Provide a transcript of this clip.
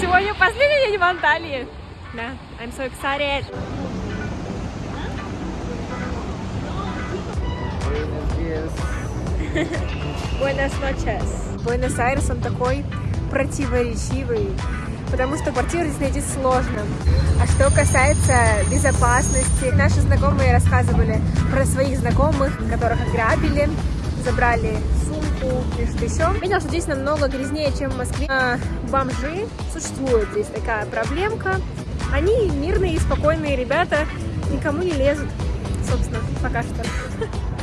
Сегодня последний день в Анталии. Да, I'm so excited. Buenas noches. Буэнос-Айрес, он такой противоречивый, потому что квартиру здесь найти сложно. А что касается безопасности, наши знакомые рассказывали про своих знакомых, которых ограбили, забрали и что еще. Видел, что здесь намного грязнее, чем в Москве. А, бомжи, существует здесь такая проблемка. Они мирные и спокойные ребята, никому не лезут, собственно, пока что.